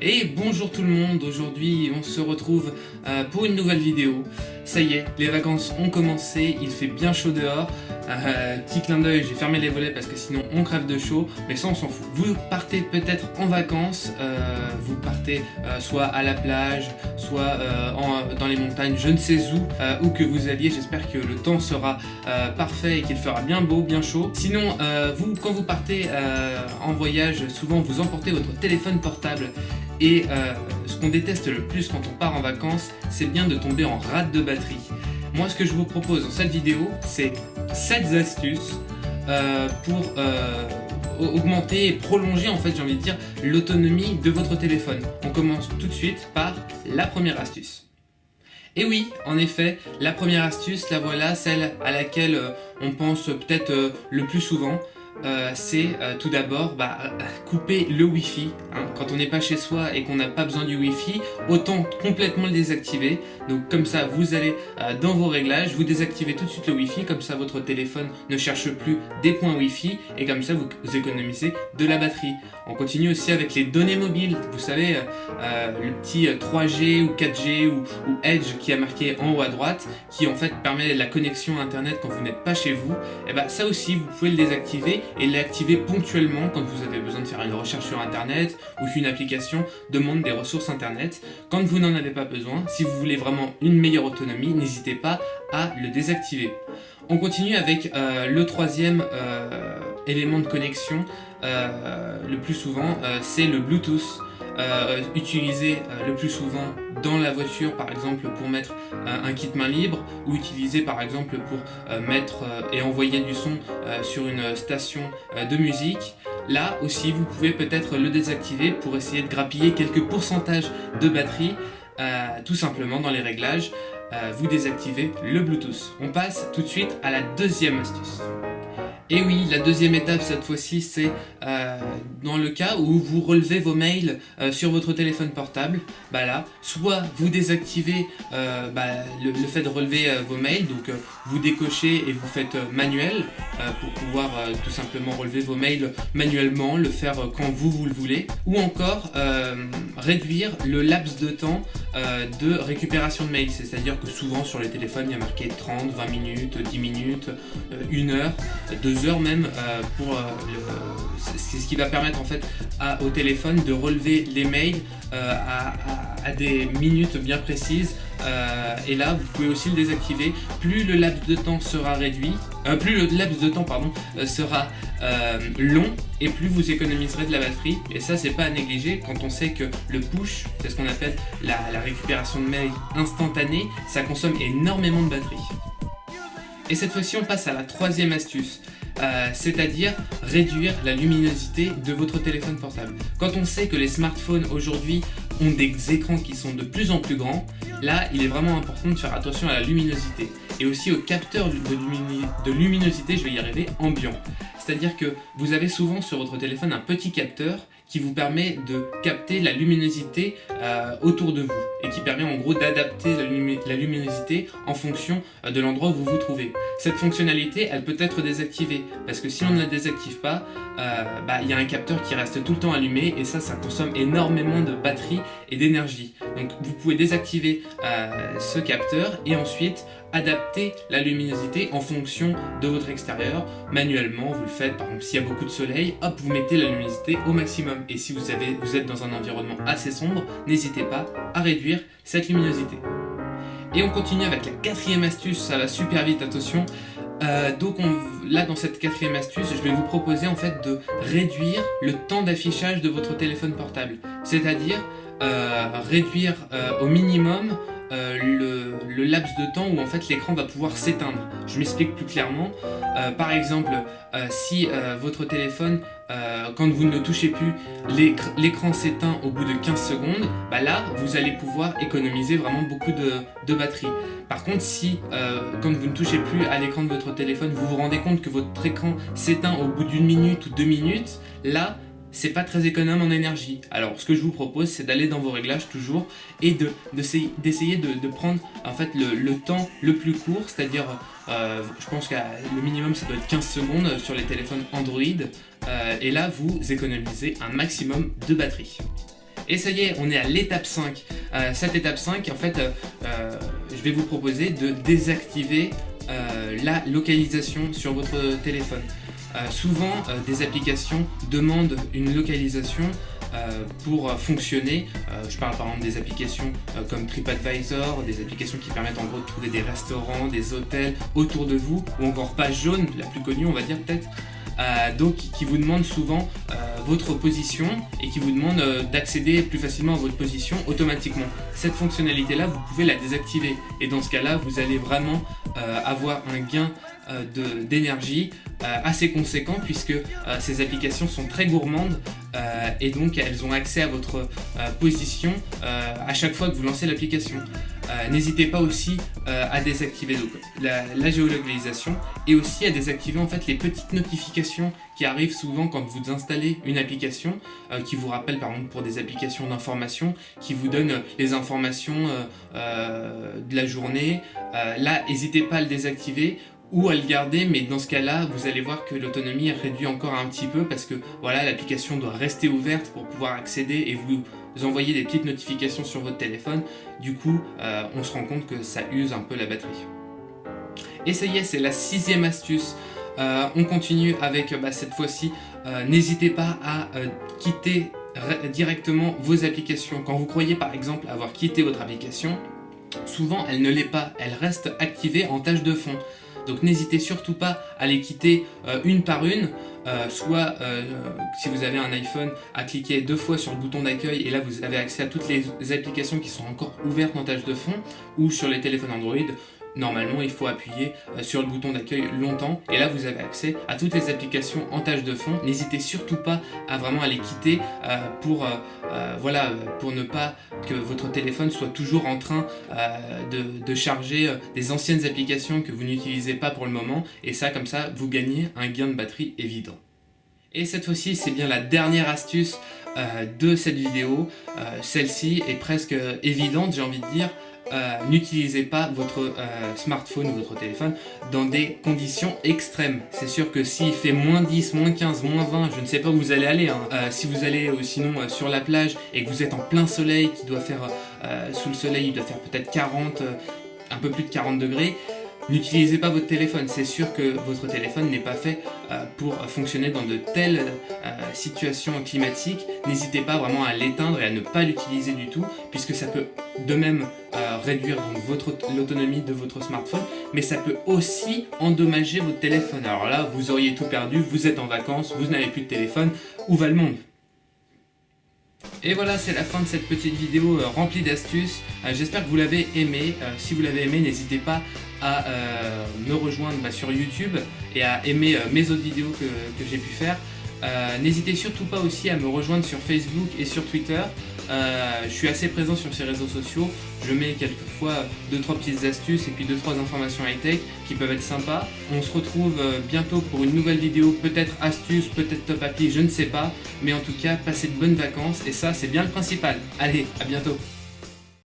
Et bonjour tout le monde, aujourd'hui on se retrouve euh, pour une nouvelle vidéo. Ça y est, les vacances ont commencé, il fait bien chaud dehors. Euh, petit clin d'œil, j'ai fermé les volets parce que sinon on crève de chaud, mais ça on s'en fout. Vous partez peut-être en vacances, euh, vous partez soit à la plage, soit dans les montagnes, je ne sais où, où que vous alliez. J'espère que le temps sera parfait et qu'il fera bien beau, bien chaud. Sinon, vous, quand vous partez en voyage, souvent vous emportez votre téléphone portable et euh, ce qu'on déteste le plus quand on part en vacances, c'est bien de tomber en rate de batterie. Moi, ce que je vous propose dans cette vidéo, c'est 7 astuces euh, pour euh, augmenter et prolonger, en fait, j'ai envie de dire, l'autonomie de votre téléphone. On commence tout de suite par la première astuce. Et oui, en effet, la première astuce, la voilà, celle à laquelle on pense peut-être le plus souvent, euh, c'est euh, tout d'abord bah, couper le Wi-Fi. Hein. Quand on n'est pas chez soi et qu'on n'a pas besoin du Wi-Fi, autant complètement le désactiver. Donc comme ça, vous allez euh, dans vos réglages, vous désactivez tout de suite le Wi-Fi, comme ça votre téléphone ne cherche plus des points Wi-Fi et comme ça vous, économisez de la batterie. On continue aussi avec les données mobiles. Vous savez, le petit 3G ou 4G ou, Edge qui a marqué en haut à droite, qui en fait permet la connexion Internet quand vous n'êtes pas chez vous. Et eh bah ça aussi, vous pouvez le désactiver et l'activer ponctuellement quand vous avez besoin de faire une recherche sur internet ou qu'une application demande des ressources internet. Quand vous n'en avez pas besoin, si vous voulez vraiment une meilleure autonomie, n'hésitez pas à le désactiver. On continue avec euh, le troisième euh, élément de connexion, euh, le plus souvent, c'est le Bluetooth. Euh, utilisé euh, le plus souvent dans la voiture par exemple pour mettre euh, un kit main libre ou utilisé par exemple pour mettre et envoyer du son sur une station de musique. Là aussi vous pouvez peut-être le désactiver pour essayer de grappiller quelques pourcentages de batterie tout simplement dans les réglages vous désactivez le Bluetooth. On passe tout de suite à la deuxième astuce. Et oui, la deuxième étape cette fois-ci, c'est euh, dans le cas où vous relevez vos mails euh, sur votre téléphone portable, bah là, soit vous désactivez euh, bah, le, fait de relever vos mails, donc vous décochez et vous faites manuel pour pouvoir tout simplement relever vos mails manuellement, le faire quand vous, vous le voulez, ou encore réduire le laps de temps de récupération de mails, c'est-à-dire que souvent sur les téléphones il y a marqué 30, 20 minutes, 10 minutes, 1 heure, 2 heures même euh, pour euh, c'est ce qui va permettre en fait au téléphone de relever les mails euh, à, des minutes bien précises. Et là vous pouvez aussi le désactiver. Plus le laps de temps sera réduit plus le laps de temps pardon sera long et plus vous économiserez de la batterie. Et ça c'est pas à négliger quand on sait que le push c'est ce qu'on appelle la, la récupération de mails instantanée ça consomme énormément de batterie. Et cette fois-ci on passe à la troisième astuce euh, c'est-à-dire réduire la luminosité de votre téléphone portable. Quand on sait que les smartphones aujourd'hui ont des écrans qui sont de plus en plus grands, là il est vraiment important de faire attention à la luminosité et aussi au capteur de, luminosité, je vais y arriver, ambiant. C'est-à-dire que vous avez souvent sur votre téléphone un petit capteur qui vous permet de capter la luminosité euh, autour de vous et qui permet en gros d'adapter la, luminosité en fonction euh, de l'endroit où vous vous trouvez. Cette fonctionnalité, elle peut être désactivée parce que si on ne la désactive pas, euh, bah, il y a un capteur qui reste tout le temps allumé et ça, ça consomme énormément de batterie et d'énergie. Donc vous pouvez désactiver ce capteur et ensuite adapter la luminosité en fonction de votre extérieur. Manuellement, vous le faites, par exemple, s'il y a beaucoup de soleil, hop, vous mettez la luminosité au maximum. Et si vous, avez, vous êtes dans un environnement assez sombre, n'hésitez pas à réduire cette luminosité. Et on continue avec la quatrième astuce, ça va super vite, attention. Euh, donc là dans cette quatrième astuce, je vais vous proposer en fait de réduire le temps d'affichage de votre téléphone portable. C'est-à-dire euh, réduire euh, au minimum euh, le, laps de temps où en fait l'écran va pouvoir s'éteindre. Je m'explique plus clairement. Euh, par exemple, euh, si votre téléphone, quand vous ne le touchez plus, l'écran s'éteint au bout de 15 secondes, bah là, vous allez pouvoir économiser vraiment beaucoup de batterie. Par contre, si quand vous ne touchez plus à l'écran de votre téléphone, vous vous rendez compte que votre écran s'éteint au bout d'une minute ou deux minutes, là, c'est pas très économe en énergie. Alors ce que je vous propose c'est d'aller dans vos réglages toujours et d'essayer de, prendre en fait le, temps le plus court, c'est-à-dire euh, je pense que le minimum ça doit être 15 secondes sur les téléphones Android euh, et là vous économisez un maximum de batterie. Et ça y est, on est à l'étape 5. cette étape 5, en fait, je vais vous proposer de désactiver la localisation sur votre téléphone. Souvent, des applications demandent une localisation euh, pour fonctionner. Euh, je parle par exemple des applications euh, comme TripAdvisor, des applications qui permettent en gros de trouver des restaurants, des hôtels autour de vous, ou encore Page Jaune, la plus connue on va dire peut-être, donc qui vous demande souvent votre position et qui vous demande d'accéder plus facilement à votre position automatiquement. Cette fonctionnalité là, vous pouvez la désactiver et dans ce cas là, vous allez vraiment avoir un gain d'énergie assez conséquent puisque ces applications sont très gourmandes euh, et donc elles ont accès à votre euh, position euh, à chaque fois que vous lancez l'application. N'hésitez pas aussi à désactiver la, géolocalisation et aussi à désactiver en fait les petites notifications qui arrivent souvent quand vous installez une application qui vous rappelle par exemple pour des applications d'information qui vous donnent les informations de la journée. là, n'hésitez pas à le désactiver ou à le garder, mais dans ce cas-là, vous allez voir que l'autonomie est réduite encore un petit peu parce que voilà, l'application doit rester ouverte pour pouvoir accéder et vous envoyer des petites notifications sur votre téléphone. Du coup, euh, on se rend compte que ça use un peu la batterie. Et ça y est, c'est la sixième astuce. Euh, on continue avec bah, cette fois-ci, euh, n'hésitez pas à quitter directement vos applications. Quand vous croyez par exemple avoir quitté votre application, souvent elle ne l'est pas, elle reste activée en tâche de fond. Donc n'hésitez surtout pas à les quitter euh, une par une, euh, soit euh, si vous avez un iPhone, à cliquer deux fois sur le bouton d'accueil et là vous avez accès à toutes les applications qui sont encore ouvertes en tâche de fond, ou sur les téléphones Android, normalement il faut appuyer euh, sur le bouton d'accueil longtemps et là vous avez accès à toutes les applications en tâche de fond. N'hésitez surtout pas à vraiment les quitter euh, pour, euh, voilà, pour ne pas que votre téléphone soit toujours en train de, charger des anciennes applications que vous n'utilisez pas pour le moment et ça comme ça vous gagnez un gain de batterie évident. Et cette fois-ci, c'est bien la dernière astuce de cette vidéo. Celle-ci est presque évidente, j'ai envie de dire. Euh, n'utilisez pas votre euh, smartphone ou votre téléphone dans des conditions extrêmes. C'est sûr que s'il fait moins 10, moins 15, moins 20, je ne sais pas où vous allez aller. Hein. Euh, si vous allez sinon sur la plage et que vous êtes en plein soleil, qui doit faire sous le soleil, il doit faire peut-être 40, un peu plus de 40 degrés, N'utilisez pas votre téléphone, c'est sûr que votre téléphone n'est pas fait pour fonctionner dans de telles situations climatiques. N'hésitez pas vraiment à l'éteindre et à ne pas l'utiliser du tout, puisque ça peut de même euh, réduire l'autonomie de votre smartphone, mais ça peut aussi endommager votre téléphone. Alors là, vous auriez tout perdu, vous êtes en vacances, vous n'avez plus de téléphone, où va le monde? Et voilà, c'est la fin de cette petite vidéo remplie d'astuces. J'espère que vous l'avez aimé. si vous l'avez aimé, n'hésitez pas à euh, me rejoindre bah, sur YouTube et à aimer euh, mes autres vidéos que j'ai pu faire. Euh, n'hésitez surtout pas aussi à me rejoindre sur Facebook et sur Twitter. je suis assez présent sur ces réseaux sociaux. Je mets quelquefois 2-3 petites astuces et puis 2-3 informations high-tech qui peuvent être sympas. On se retrouve bientôt pour une nouvelle vidéo, peut-être astuce, peut-être top appli, je ne sais pas. Mais en tout cas, passez de bonnes vacances et ça c'est bien le principal. Allez, à bientôt